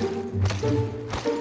Thank you.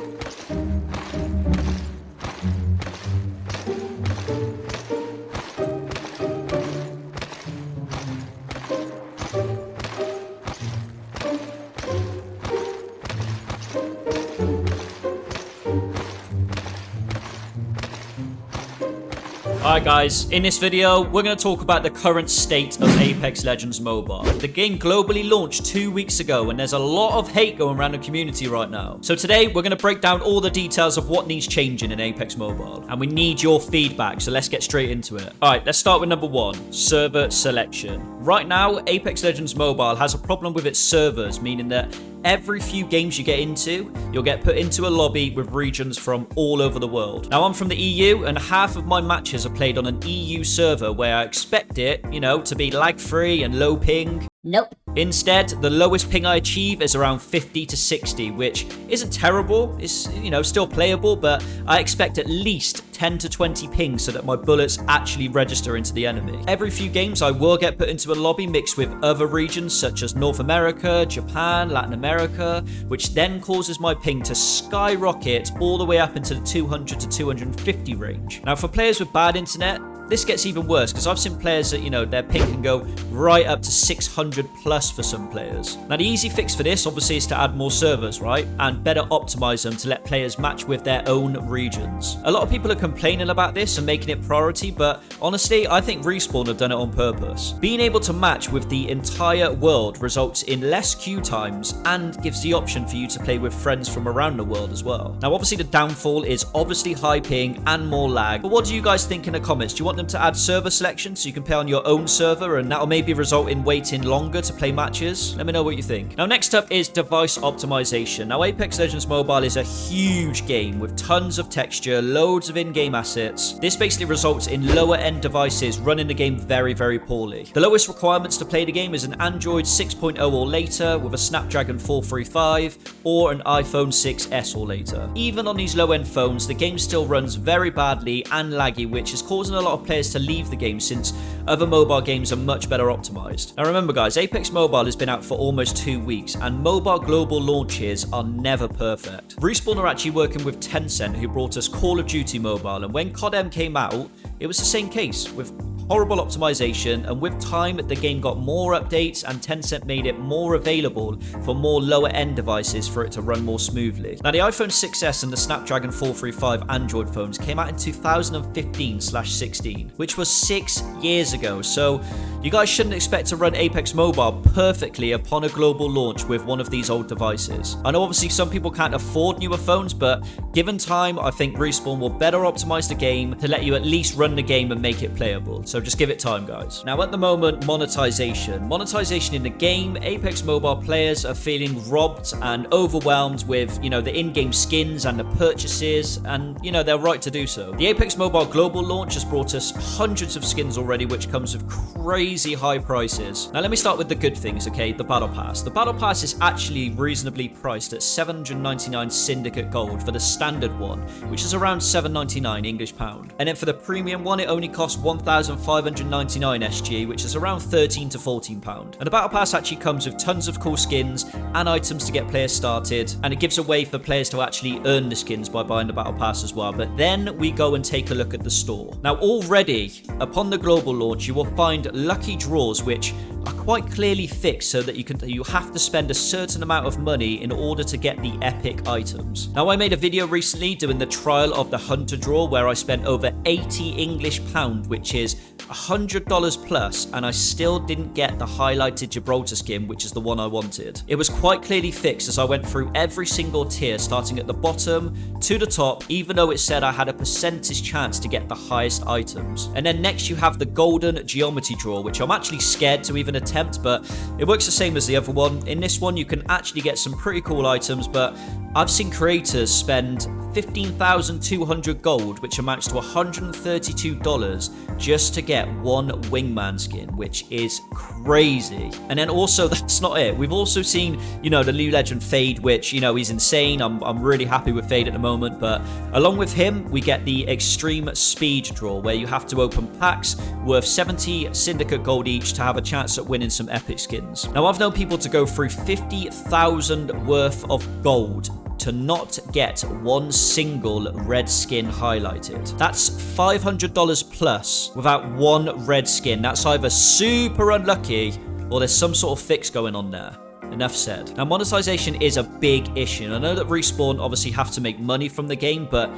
Alright guys, in this video, we're going to talk about the current state of Apex Legends Mobile. The game globally launched two weeks ago and there's a lot of hate going around the community right now. So today, we're going to break down all the details of what needs changing in Apex Mobile. And we need your feedback, so let's get straight into it. Alright, let's start with number one, server selection. Right now, Apex Legends Mobile has a problem with its servers, meaning that every few games you get into, you'll get put into a lobby with regions from all over the world. Now, I'm from the EU, and half of my matches are played on an EU server where I expect it, you know, to be lag-free and low ping. Nope. Instead, the lowest ping I achieve is around 50 to 60, which isn't terrible. It's, you know, still playable, but I expect at least 10 to 20 pings so that my bullets actually register into the enemy. Every few games, I will get put into a lobby mixed with other regions such as North America, Japan, Latin America, which then causes my ping to skyrocket all the way up into the 200 to 250 range. Now, for players with bad internet, this gets even worse because I've seen players that, you know, their ping can go right up to 600 plus for some players. Now, the easy fix for this, obviously, is to add more servers, right? And better optimize them to let players match with their own regions. A lot of people are complaining about this and making it priority, but honestly, I think Respawn have done it on purpose. Being able to match with the entire world results in less queue times and gives the option for you to play with friends from around the world as well. Now, obviously, the downfall is obviously high ping and more lag, but what do you guys think in the comments? Do you want them to add server selection so you can play on your own server and that'll maybe result in waiting longer to play matches? Let me know what you think. Now next up is device optimization. Now Apex Legends Mobile is a huge game with tons of texture, loads of in-game assets. This basically results in lower end devices running the game very, very poorly. The lowest requirements to play the game is an Android 6.0 or later with a Snapdragon 435 or an iPhone 6s or later. Even on these low end phones, the game still runs very badly and laggy, which is causing a lot of players to leave the game since other mobile games are much better optimized. Now remember guys, Apex Mobile has been out for almost two weeks and mobile global launches are never perfect. Respawn are actually working with Tencent who brought us Call of Duty Mobile and when COD M came out, it was the same case with horrible optimization, and with time, the game got more updates and Tencent made it more available for more lower end devices for it to run more smoothly. Now, the iPhone 6s and the Snapdragon 435 Android phones came out in 2015-16, which was six years ago, so you guys shouldn't expect to run Apex Mobile perfectly upon a global launch with one of these old devices. I know obviously some people can't afford newer phones, but given time, I think Respawn will better optimize the game to let you at least run the game and make it playable. So just give it time, guys. Now, at the moment, monetization. Monetization in the game, Apex Mobile players are feeling robbed and overwhelmed with, you know, the in-game skins and the purchases, and, you know, they're right to do so. The Apex Mobile global launch has brought us hundreds of skins already, which comes with crazy high prices. Now, let me start with the good things, okay? The Battle Pass. The Battle Pass is actually reasonably priced at 799 Syndicate Gold for the standard one, which is around 799 English pound. And then for the premium one, it only costs 1,599 SG, which is around 13 to 14 pound. And the battle pass actually comes with tons of cool skins and items to get players started, and it gives a way for players to actually earn the skins by buying the battle pass as well. But then we go and take a look at the store. Now already, upon the global launch, you will find lucky draws which are quite clearly fixed so that you can you have to spend a certain amount of money in order to get the epic items. Now I made a video recently doing the trial of the hunter draw where I spent over 80 English pound which is $100 plus and I still didn't get the highlighted Gibraltar skin, which is the one I wanted. It was quite clearly fixed as I went through every single tier, starting at the bottom to the top, even though it said I had a percentage chance to get the highest items. And then next you have the golden geometry draw, which I'm actually scared to even attempt, but it works the same as the other one. In this one, you can actually get some pretty cool items, but I've seen creators spend 15,200 gold, which amounts to $132 just to get one wingman skin, which is crazy. And then also, that's not it. We've also seen, you know, the new legend Fade, which, you know, he's insane. I'm, I'm really happy with Fade at the moment. But along with him, we get the Extreme Speed Draw, where you have to open packs worth 70 Syndicate gold each to have a chance at winning some epic skins. Now, I've known people to go through 50,000 worth of gold to not get one single red skin highlighted. That's $500 plus without one red skin. That's either super unlucky or there's some sort of fix going on there. Enough said. Now, monetization is a big issue. I know that Respawn obviously have to make money from the game, but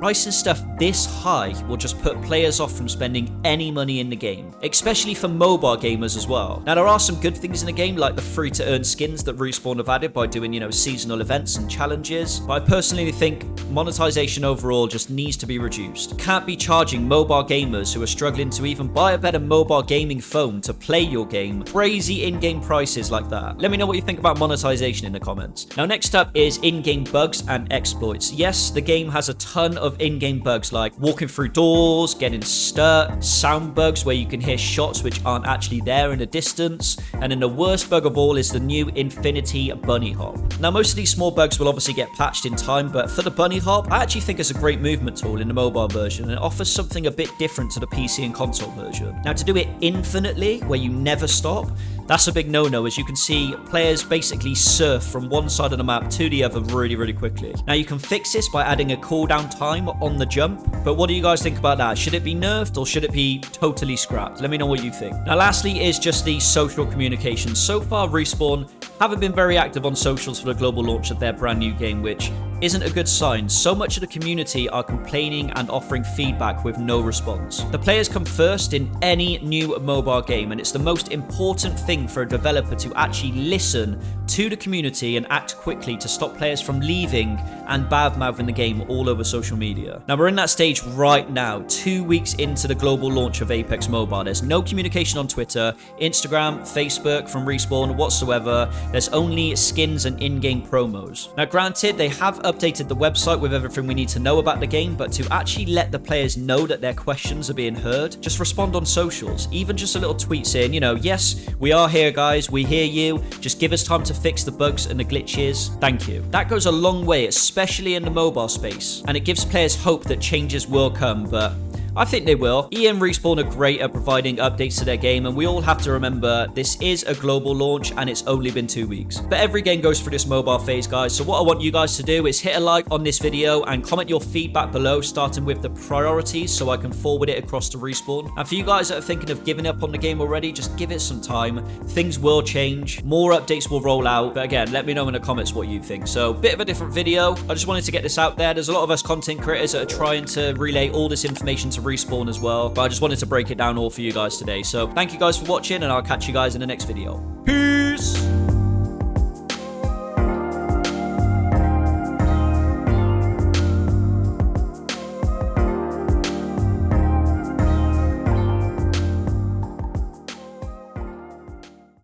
pricing stuff this high will just put players off from spending any money in the game, especially for mobile gamers as well. Now, there are some good things in the game, like the free to earn skins that Respawn have added by doing, you know, seasonal events and challenges, but I personally think monetization overall just needs to be reduced. Can't be charging mobile gamers who are struggling to even buy a better mobile gaming phone to play your game crazy in-game prices like that. Let me know what you think about monetization in the comments. Now, next up is in-game bugs and exploits. Yes, the game has a ton of of in-game bugs like walking through doors, getting stuck, sound bugs where you can hear shots which aren't actually there in the distance, and then the worst bug of all is the new Infinity Bunny Hop. Now most of these small bugs will obviously get patched in time, but for the Bunny Hop, I actually think it's a great movement tool in the mobile version and it offers something a bit different to the PC and console version. Now to do it infinitely, where you never stop, that's a big no-no as you can see players basically surf from one side of the map to the other really, really quickly. Now you can fix this by adding a cooldown time on the jump. But what do you guys think about that? Should it be nerfed or should it be totally scrapped? Let me know what you think. Now, lastly is just the social communication. So far, Respawn haven't been very active on socials for the global launch of their brand new game, which isn't a good sign. So much of the community are complaining and offering feedback with no response. The players come first in any new mobile game, and it's the most important thing for a developer to actually listen to the community and act quickly to stop players from leaving and badmouthing the game all over social media. Now, we're in that stage right now, two weeks into the global launch of Apex Mobile. There's no communication on Twitter, Instagram, Facebook from Respawn whatsoever. There's only skins and in-game promos. Now, granted, they have updated the website with everything we need to know about the game, but to actually let the players know that their questions are being heard, just respond on socials. Even just a little tweet saying, you know, yes, we are here, guys. We hear you. Just give us time to fix the bugs and the glitches. Thank you. That goes a long way, especially in the mobile space, and it gives players hope that changes will come, but I think they will. EA and Respawn are great at providing updates to their game, and we all have to remember this is a global launch and it's only been two weeks. But every game goes through this mobile phase, guys, so what I want you guys to do is hit a like on this video and comment your feedback below, starting with the priorities so I can forward it across to Respawn. And for you guys that are thinking of giving up on the game already, just give it some time. Things will change. More updates will roll out. But again, let me know in the comments what you think. So, bit of a different video. I just wanted to get this out there. There's a lot of us content creators that are trying to relay all this information to Respawn as well. But I just wanted to break it down all for you guys today. So thank you guys for watching and I'll catch you guys in the next video. Peace!